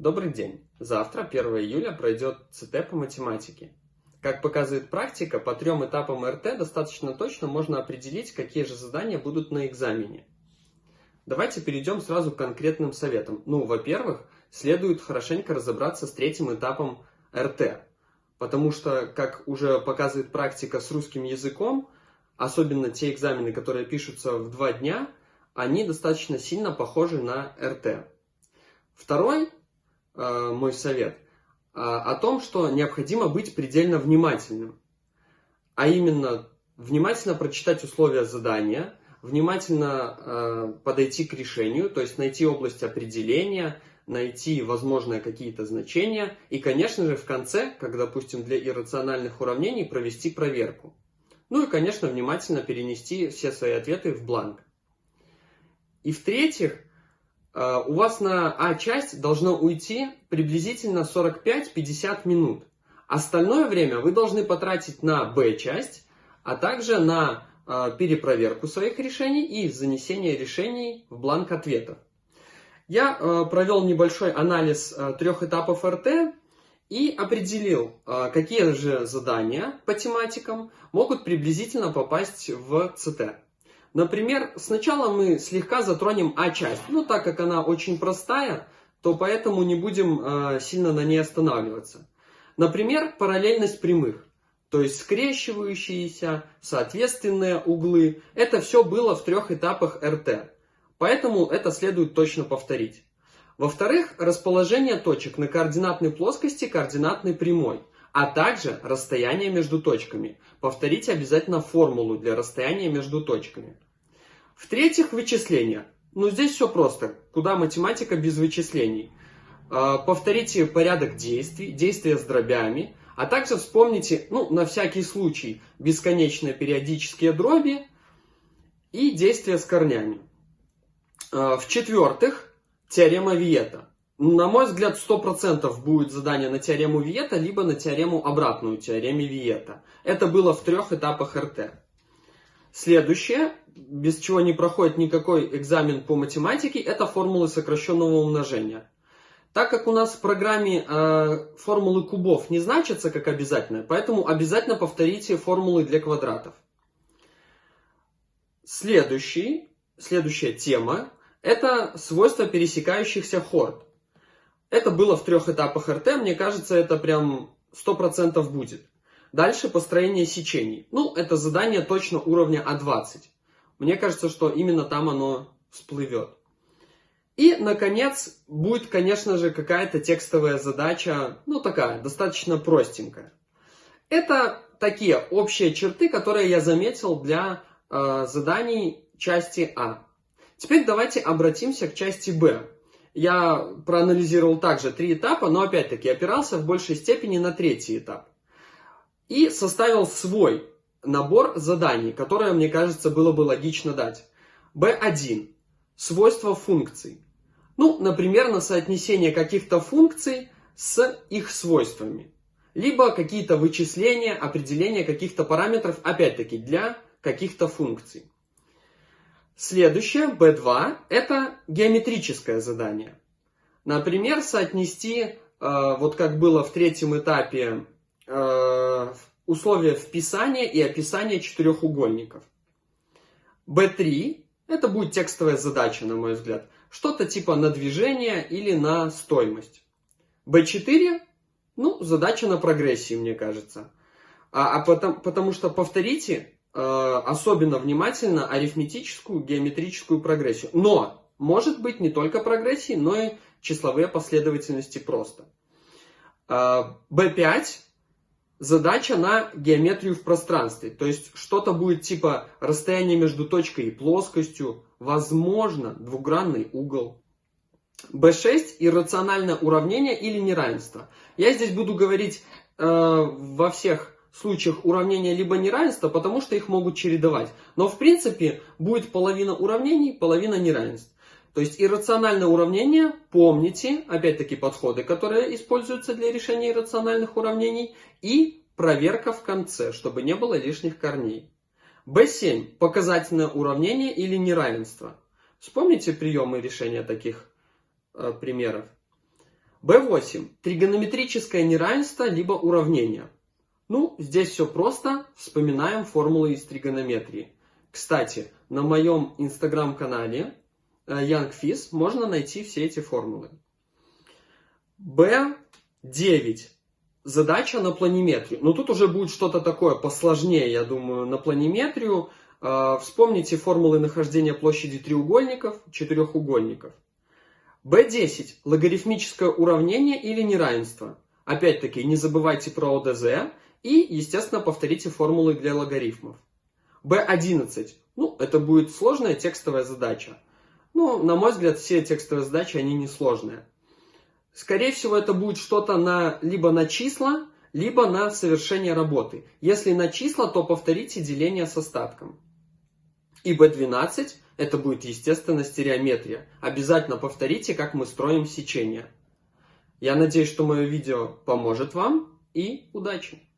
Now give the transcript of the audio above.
Добрый день! Завтра, 1 июля, пройдет ЦТ по математике. Как показывает практика, по трем этапам РТ достаточно точно можно определить, какие же задания будут на экзамене. Давайте перейдем сразу к конкретным советам. Ну, во-первых, следует хорошенько разобраться с третьим этапом РТ. Потому что, как уже показывает практика с русским языком, особенно те экзамены, которые пишутся в два дня, они достаточно сильно похожи на РТ. Второй мой совет э, о том, что необходимо быть предельно внимательным. А именно, внимательно прочитать условия задания, внимательно э, подойти к решению, то есть найти область определения, найти возможные какие-то значения и, конечно же, в конце, как, допустим, для иррациональных уравнений, провести проверку. Ну и, конечно, внимательно перенести все свои ответы в бланк. И в-третьих, Э, у вас на А-часть должно уйти приблизительно 45-50 минут. Остальное время вы должны потратить на Б-часть, а также на э, перепроверку своих решений и занесение решений в бланк ответов. Я э, провел небольшой анализ трех этапов РТ и определил, какие же задания по тематикам могут приблизительно попасть в ЦТ. Например, сначала мы слегка затронем А-часть. Ну, так как она очень простая, то поэтому не будем э, сильно на ней останавливаться. Например, параллельность прямых. То есть скрещивающиеся, соответственные углы. Это все было в трех этапах РТ. Поэтому это следует точно повторить. Во-вторых, расположение точек на координатной плоскости координатной прямой а также расстояние между точками. Повторите обязательно формулу для расстояния между точками. В-третьих, вычисления. Ну, здесь все просто. Куда математика без вычислений? А, повторите порядок действий, действия с дробями, а также вспомните, ну, на всякий случай, бесконечные периодические дроби и действия с корнями. А, в-четвертых, теорема Виета. На мой взгляд, 100% будет задание на теорему Виета, либо на теорему обратную, теореме Виета. Это было в трех этапах РТ. Следующее, без чего не проходит никакой экзамен по математике, это формулы сокращенного умножения. Так как у нас в программе э, формулы кубов не значатся как обязательно, поэтому обязательно повторите формулы для квадратов. Следующий, следующая тема – это свойства пересекающихся хорд. Это было в трех этапах РТ, мне кажется, это прям 100% будет. Дальше построение сечений. Ну, это задание точно уровня А20. Мне кажется, что именно там оно всплывет. И, наконец, будет, конечно же, какая-то текстовая задача, ну, такая, достаточно простенькая. Это такие общие черты, которые я заметил для э, заданий части А. Теперь давайте обратимся к части Б я проанализировал также три этапа, но опять-таки опирался в большей степени на третий этап. И составил свой набор заданий, которые, мне кажется, было бы логично дать. B1. Свойства функций. Ну, например, на соотнесение каких-то функций с их свойствами. Либо какие-то вычисления, определения каких-то параметров, опять-таки, для каких-то функций. Следующее, B2, это геометрическое задание. Например, соотнести, э, вот как было в третьем этапе, э, условия вписания и описания четырехугольников. B3, это будет текстовая задача, на мой взгляд. Что-то типа на движение или на стоимость. B4, ну, задача на прогрессии, мне кажется. А, а потому, потому что, повторите, особенно внимательно арифметическую, геометрическую прогрессию. Но может быть не только прогрессии, но и числовые последовательности просто. B5 э, задача на геометрию в пространстве. То есть что-то будет типа расстояние между точкой и плоскостью, возможно, двугранный угол. B6 иррациональное уравнение или неравенство. Я здесь буду говорить э, во всех случаях уравнения либо неравенства, потому что их могут чередовать. Но в принципе будет половина уравнений, половина неравенств. То есть иррациональное уравнение, помните, опять-таки подходы, которые используются для решения иррациональных уравнений, и проверка в конце, чтобы не было лишних корней. B7. Показательное уравнение или неравенство. Вспомните приемы решения таких э, примеров. B8. Тригонометрическое неравенство либо уравнение. Ну, здесь все просто. Вспоминаем формулы из тригонометрии. Кстати, на моем инстаграм-канале YoungFiz э, можно найти все эти формулы. B9. Задача на планиметрию. Но тут уже будет что-то такое посложнее, я думаю, на планиметрию. Э, вспомните формулы нахождения площади треугольников, четырехугольников. B10. Логарифмическое уравнение или неравенство. Опять-таки, не забывайте про ОДЗ и, естественно, повторите формулы для логарифмов. B11. Ну, это будет сложная текстовая задача. Ну, на мой взгляд, все текстовые задачи, они несложные. Скорее всего, это будет что-то на, либо на числа, либо на совершение работы. Если на числа, то повторите деление с остатком. И B12 это будет, естественно, стереометрия. Обязательно повторите, как мы строим сечение. Я надеюсь, что мое видео поможет вам и удачи!